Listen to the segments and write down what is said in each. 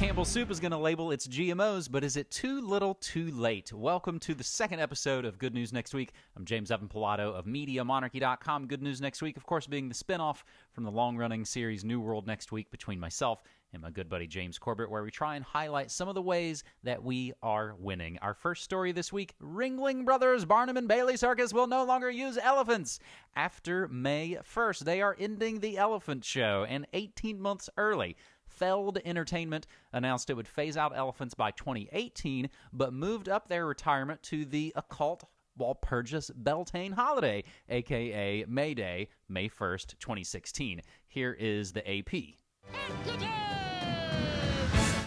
Campbell Soup is going to label its GMOs, but is it too little too late? Welcome to the second episode of Good News Next Week. I'm James Evan Pilato of MediaMonarchy.com. Good News Next Week, of course, being the spinoff from the long running series New World Next Week between myself and my good buddy James Corbett, where we try and highlight some of the ways that we are winning. Our first story this week Ringling Brothers Barnum and Bailey Circus will no longer use elephants. After May 1st, they are ending the elephant show, and 18 months early. Feld Entertainment announced it would phase out elephants by 2018, but moved up their retirement to the occult Walpurgis Beltane holiday, aka May Day, May 1st, 2016. Here is the AP.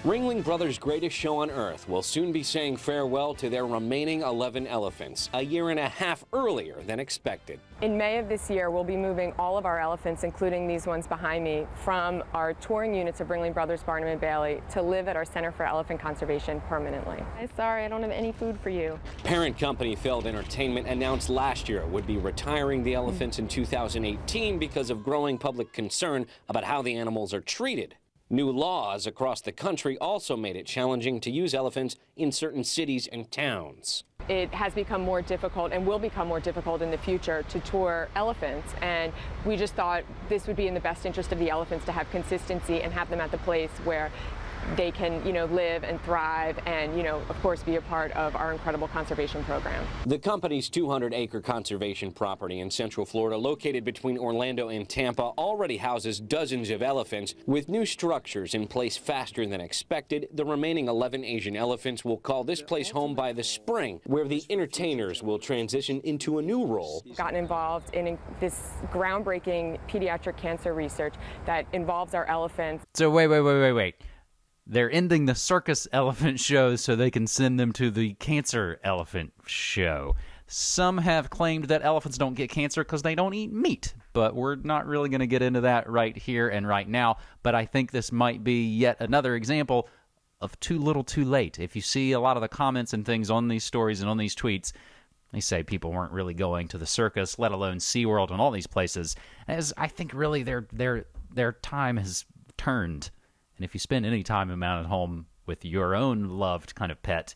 Ringling Brothers' greatest show on Earth will soon be saying farewell to their remaining 11 elephants, a year and a half earlier than expected. In May of this year, we'll be moving all of our elephants, including these ones behind me, from our touring units of Ringling Brothers Barnum and Bailey to live at our Center for Elephant Conservation permanently. I'm sorry, I don't have any food for you. Parent company Feld Entertainment announced last year it would be retiring the elephants in 2018 because of growing public concern about how the animals are treated. New laws across the country also made it challenging to use elephants in certain cities and towns. It has become more difficult and will become more difficult in the future to tour elephants. And we just thought this would be in the best interest of the elephants to have consistency and have them at the place where they can, you know, live and thrive and, you know, of course, be a part of our incredible conservation program. The company's 200-acre conservation property in Central Florida, located between Orlando and Tampa, already houses dozens of elephants. With new structures in place faster than expected, the remaining 11 Asian elephants will call this place home by the spring, where the entertainers will transition into a new role. Gotten involved in this groundbreaking pediatric cancer research that involves our elephants. So, wait, wait, wait, wait, wait. They're ending the circus elephant shows so they can send them to the cancer elephant show. Some have claimed that elephants don't get cancer because they don't eat meat, but we're not really going to get into that right here and right now. But I think this might be yet another example of too little too late. If you see a lot of the comments and things on these stories and on these tweets, they say people weren't really going to the circus, let alone SeaWorld and all these places, as I think really their their their time has turned. And if you spend any time amount at home with your own loved kind of pet,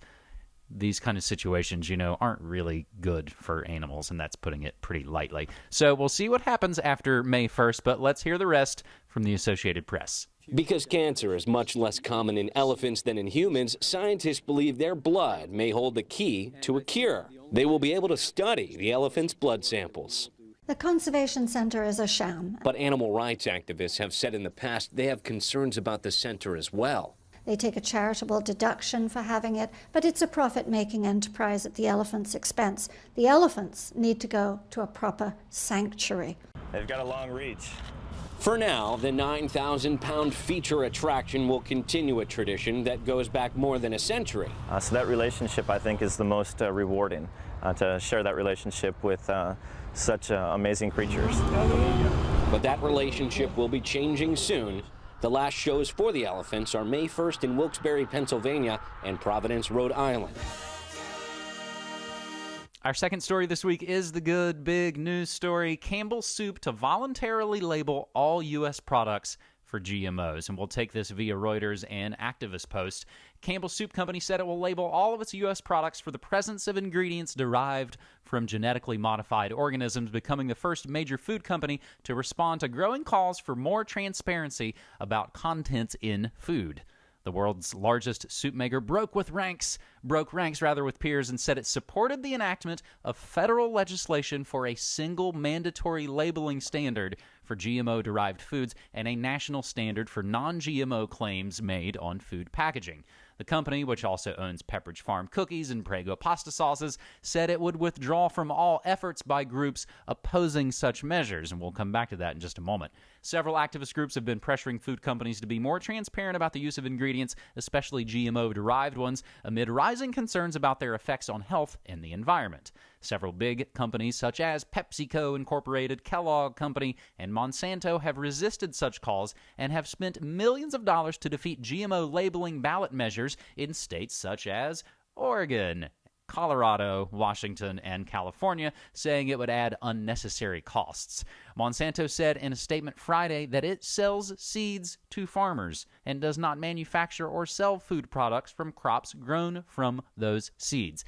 these kind of situations, you know, aren't really good for animals, and that's putting it pretty lightly. So we'll see what happens after May 1st, but let's hear the rest from the Associated Press. Because cancer is much less common in elephants than in humans, scientists believe their blood may hold the key to a cure. They will be able to study the elephants' blood samples. The Conservation Center is a sham. But animal rights activists have said in the past they have concerns about the center as well. They take a charitable deduction for having it, but it's a profit making enterprise at the elephants' expense. The elephants need to go to a proper sanctuary. They've got a long reach. For now, the 9,000 pound feature attraction will continue a tradition that goes back more than a century. Uh, so that relationship, I think, is the most uh, rewarding uh, to share that relationship with uh, such uh, amazing creatures. But that relationship will be changing soon. The last shows for the elephants are May 1st in Wilkes-Barre, Pennsylvania and Providence, Rhode Island. Our second story this week is the good big news story Campbell Soup to voluntarily label all U.S. products for GMOs. And we'll take this via Reuters and Activist Post. Campbell Soup Company said it will label all of its U.S. products for the presence of ingredients derived from genetically modified organisms, becoming the first major food company to respond to growing calls for more transparency about contents in food. The world's largest soup maker broke with ranks, broke ranks rather with peers and said it supported the enactment of federal legislation for a single mandatory labeling standard for GMO derived foods and a national standard for non-GMO claims made on food packaging. The company, which also owns Pepperidge Farm cookies and Prego pasta sauces, said it would withdraw from all efforts by groups opposing such measures, and we'll come back to that in just a moment. Several activist groups have been pressuring food companies to be more transparent about the use of ingredients, especially GMO derived ones, amid rising concerns about their effects on health and the environment. Several big companies such as PepsiCo Incorporated, Kellogg Company, and Monsanto have resisted such calls and have spent millions of dollars to defeat GMO labeling ballot measures in states such as Oregon Colorado, Washington, and California, saying it would add unnecessary costs. Monsanto said in a statement Friday that it sells seeds to farmers and does not manufacture or sell food products from crops grown from those seeds.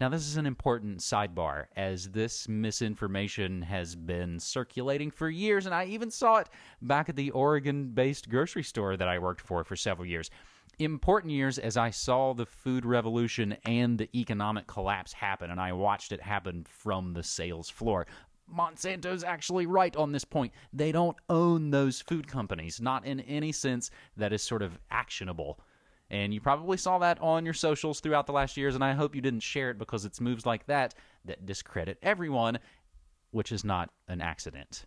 Now, this is an important sidebar, as this misinformation has been circulating for years, and I even saw it back at the Oregon based grocery store that I worked for for several years. Important years as I saw the food revolution and the economic collapse happen, and I watched it happen from the sales floor. Monsanto's actually right on this point. They don't own those food companies, not in any sense that is sort of actionable. And you probably saw that on your socials throughout the last years, and I hope you didn't share it because it's moves like that that discredit everyone, which is not an accident.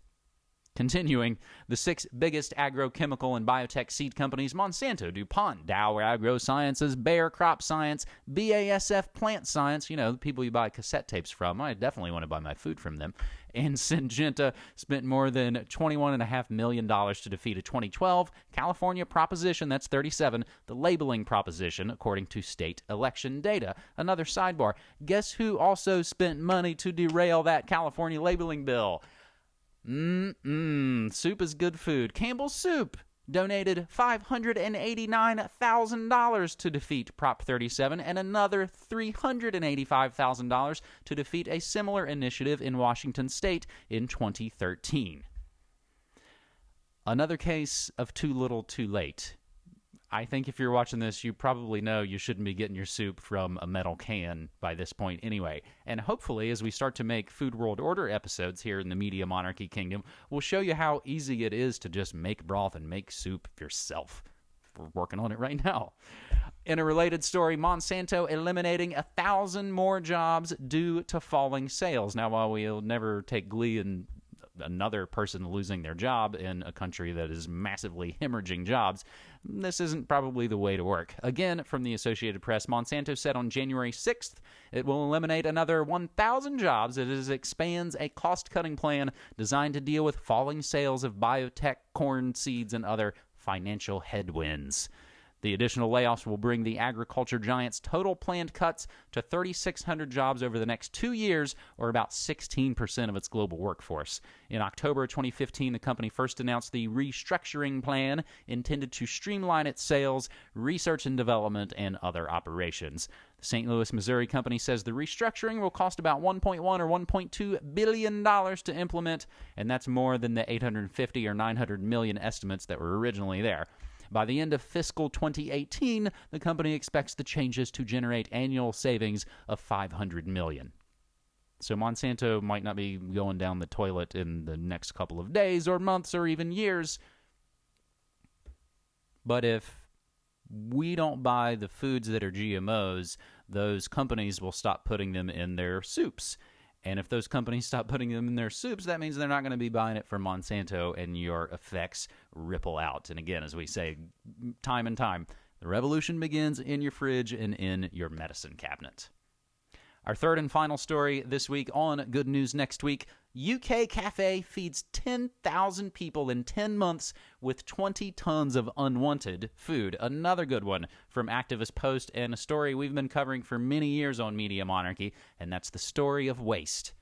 Continuing, the six biggest agrochemical and biotech seed companies Monsanto, DuPont, Dow AgroSciences, Bayer Crop Science, BASF Plant Science, you know, the people you buy cassette tapes from. I definitely want to buy my food from them. And Syngenta spent more than $21.5 million to defeat a 2012 California proposition, that's 37, the labeling proposition, according to state election data. Another sidebar guess who also spent money to derail that California labeling bill? Mmm, soup is good food. Campbell's Soup donated $589,000 to defeat Prop 37 and another $385,000 to defeat a similar initiative in Washington state in 2013. Another case of too little too late. I think if you're watching this, you probably know you shouldn't be getting your soup from a metal can by this point anyway. And hopefully, as we start to make Food World Order episodes here in the Media Monarchy Kingdom, we'll show you how easy it is to just make broth and make soup yourself. We're working on it right now. In a related story, Monsanto eliminating a thousand more jobs due to falling sales. Now, while we'll never take glee in another person losing their job in a country that is massively hemorrhaging jobs, this isn't probably the way to work. Again, from the Associated Press, Monsanto said on January 6th it will eliminate another 1,000 jobs as it expands a cost cutting plan designed to deal with falling sales of biotech, corn seeds, and other financial headwinds. The additional layoffs will bring the agriculture giant's total planned cuts to 3,600 jobs over the next two years, or about 16% of its global workforce. In October 2015, the company first announced the restructuring plan intended to streamline its sales, research and development, and other operations. The St. Louis, Missouri company says the restructuring will cost about 1.1 or 1.2 billion dollars to implement, and that's more than the 850 or 900 million estimates that were originally there. By the end of fiscal 2018, the company expects the changes to generate annual savings of 500 million. So Monsanto might not be going down the toilet in the next couple of days or months or even years. But if we don't buy the foods that are GMOs, those companies will stop putting them in their soups. And if those companies stop putting them in their soups, that means they're not going to be buying it from Monsanto, and your effects ripple out. And again, as we say time and time, the revolution begins in your fridge and in your medicine cabinet. Our third and final story this week on Good News Next Week UK Cafe feeds 10,000 people in 10 months with 20 tons of unwanted food. Another good one from Activist Post and a story we've been covering for many years on Media Monarchy, and that's the story of waste.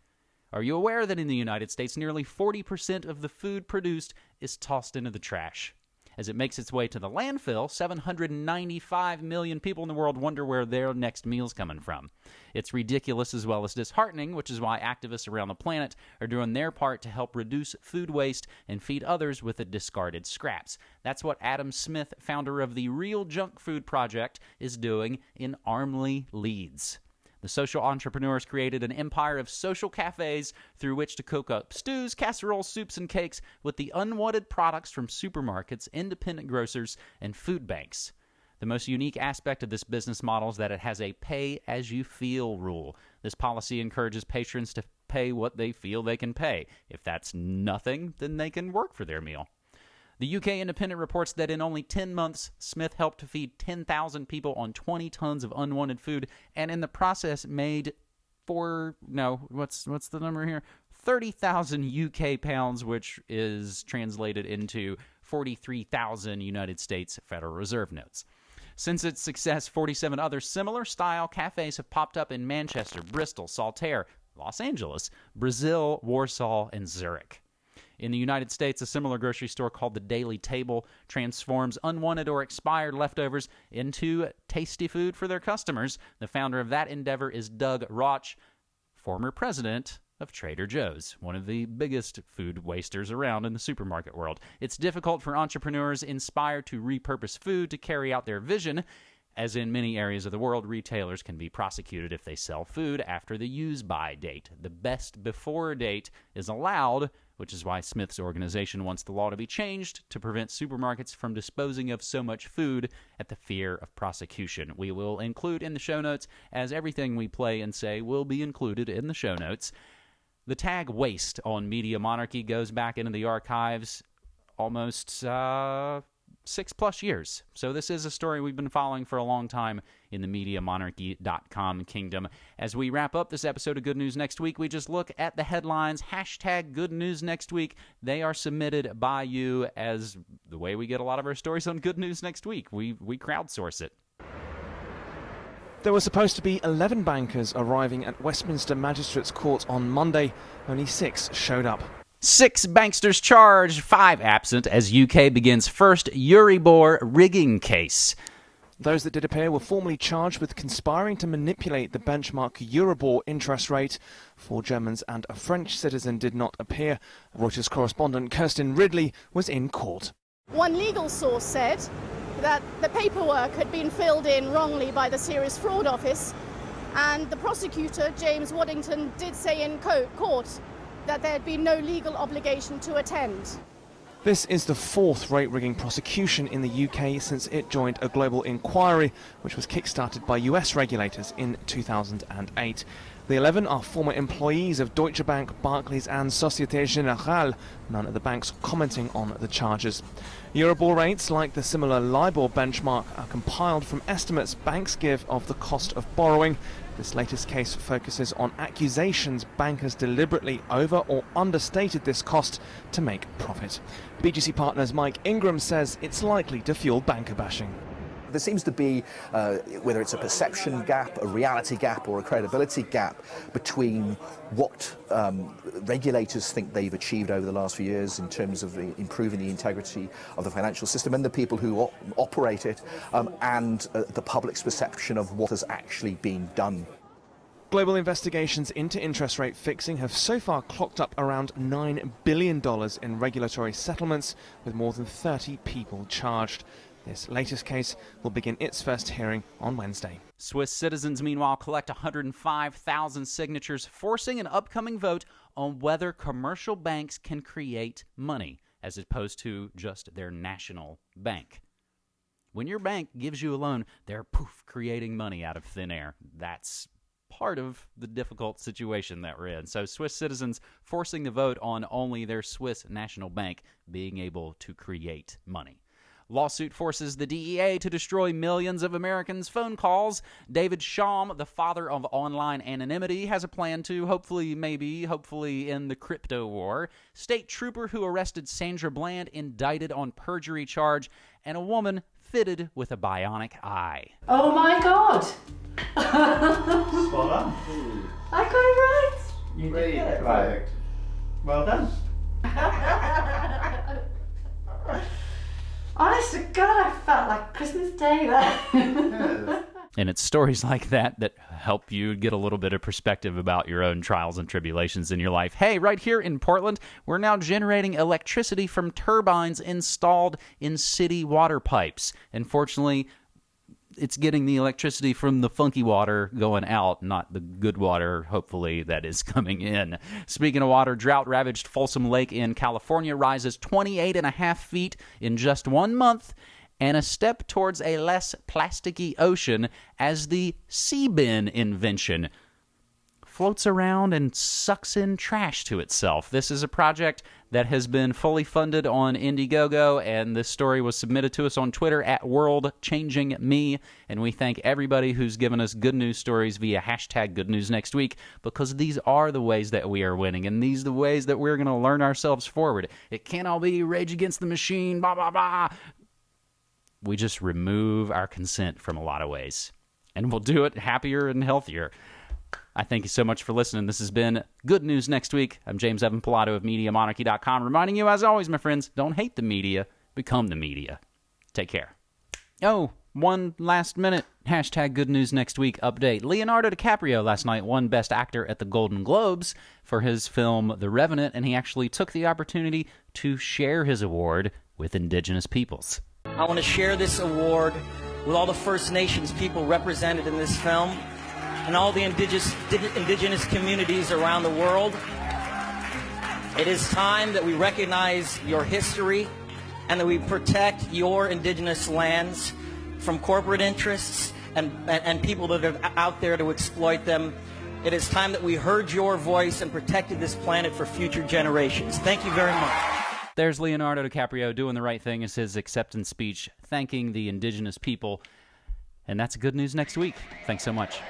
Are you aware that in the United States, nearly 40% of the food produced is tossed into the trash? As it makes its way to the landfill, 795 million people in the world wonder where their next meal's coming from. It's ridiculous as well as disheartening, which is why activists around the planet are doing their part to help reduce food waste and feed others with the discarded scraps. That's what Adam Smith, founder of the Real Junk Food Project, is doing in Armley, Leeds. The social entrepreneurs created an empire of social cafes through which to cook up stews, casseroles, soups, and cakes with the unwanted products from supermarkets, independent grocers, and food banks. The most unique aspect of this business model is that it has a pay as you feel rule. This policy encourages patrons to pay what they feel they can pay. If that's nothing, then they can work for their meal. The UK Independent reports that in only 10 months, Smith helped to feed 10,000 people on 20 tons of unwanted food, and in the process made four no what's what's the number here 30,000 UK pounds which is translated into 43,000 United States Federal Reserve notes. Since its success, 47 other similar style cafes have popped up in Manchester, Bristol, Saltaire, Los Angeles, Brazil, Warsaw, and Zurich. In the United States, a similar grocery store called the Daily Table transforms unwanted or expired leftovers into tasty food for their customers. The founder of that endeavor is Doug Rauch, former president of Trader Joe's, one of the biggest food wasters around in the supermarket world. It's difficult for entrepreneurs inspired to repurpose food to carry out their vision. As in many areas of the world, retailers can be prosecuted if they sell food after the use by date. The best before date is allowed, which is why Smith's organization wants the law to be changed to prevent supermarkets from disposing of so much food at the fear of prosecution. We will include in the show notes, as everything we play and say will be included in the show notes. The tag waste on Media Monarchy goes back into the archives almost uh, six plus years. So this is a story we've been following for a long time in the MediaMonarchy.com kingdom. As we wrap up this episode of Good News Next Week, we just look at the headlines. Hashtag Good News Next Week. They are submitted by you as the way we get a lot of our stories on Good News Next Week. We, we crowdsource it. There were supposed to be 11 bankers arriving at Westminster Magistrates Court on Monday. Only six showed up. Six banksters charged, five absent, as UK begins first Euribor rigging case. Those that did appear were formally charged with conspiring to manipulate the benchmark Euribor interest rate. Four Germans and a French citizen did not appear. Reuters correspondent Kirstin Ridley was in court. One legal source said that the paperwork had been filled in wrongly by the Serious Fraud Office, and the prosecutor, James Waddington, did say in court that there had been no legal obligation to attend. This is the fourth rate rigging prosecution in the UK since it joined a global inquiry which was kick-started by US regulators in 2008. The 11 are former employees of Deutsche Bank, Barclays and Societe Generale, none of the banks commenting on the charges. Euribor rates, like the similar LIBOR benchmark, are compiled from estimates banks give of the cost of borrowing this latest case focuses on accusations bankers deliberately over or understated this cost to make profit. BGC Partners Mike Ingram says it's likely to fuel banker bashing. There seems to be, uh, whether it's a perception gap, a reality gap, or a credibility gap between what um, regulators think they've achieved over the last few years in terms of the, improving the integrity of the financial system and the people who op operate it, um, and uh, the public's perception of what has actually been done. Global investigations into interest rate fixing have so far clocked up around $9 billion in regulatory settlements, with more than 30 people charged. This latest case will begin its first hearing on Wednesday. Swiss citizens, meanwhile, collect 105,000 signatures, forcing an upcoming vote on whether commercial banks can create money, as opposed to just their national bank. When your bank gives you a loan, they're poof creating money out of thin air. That's part of the difficult situation that we're in. So, Swiss citizens forcing the vote on only their Swiss national bank being able to create money. Lawsuit forces the DEA to destroy millions of Americans' phone calls. David Chaum, the father of online anonymity, has a plan to hopefully, maybe, hopefully end the crypto war. State trooper who arrested Sandra Bland indicted on perjury charge, and a woman fitted with a bionic eye. Oh my god! Spot on. I got it right! You did get it right. Well done. Honest to God, I felt like Christmas Day there. And it's stories like that that help you get a little bit of perspective about your own trials and tribulations in your life. Hey, right here in Portland, we're now generating electricity from turbines installed in city water pipes. Unfortunately, it's getting the electricity from the funky water going out, not the good water, hopefully, that is coming in. Speaking of water, drought ravaged Folsom Lake in California rises 28 and a half feet in just one month and a step towards a less plasticky ocean as the sea bin invention floats around and sucks in trash to itself. This is a project that has been fully funded on Indiegogo, and this story was submitted to us on Twitter at World Changing Me. And we thank everybody who's given us good news stories via hashtag Good News Next Week because these are the ways that we are winning, and these are the ways that we're going to learn ourselves forward. It can't all be Rage Against the Machine, blah blah blah we just remove our consent from a lot of ways. And we'll do it happier and healthier. I thank you so much for listening. This has been Good News Next Week. I'm James Evan Pilato of MediaMonarchy.com, reminding you, as always, my friends, don't hate the media, become the media. Take care. Oh, one last minute hashtag Good News Next Week update. Leonardo DiCaprio last night won Best Actor at the Golden Globes for his film The Revenant, and he actually took the opportunity to share his award with Indigenous peoples. I want to share this award with all the First Nations people represented in this film and all the indigenous, indigenous communities around the world. It is time that we recognize your history and that we protect your indigenous lands from corporate interests and, and, and, people that are out there to exploit them. It is time that we heard your voice and protected this planet for future generations. Thank you very much. There's Leonardo DiCaprio doing the right thing as his acceptance speech, thanking the indigenous people. And that's good news next week. Thanks so much.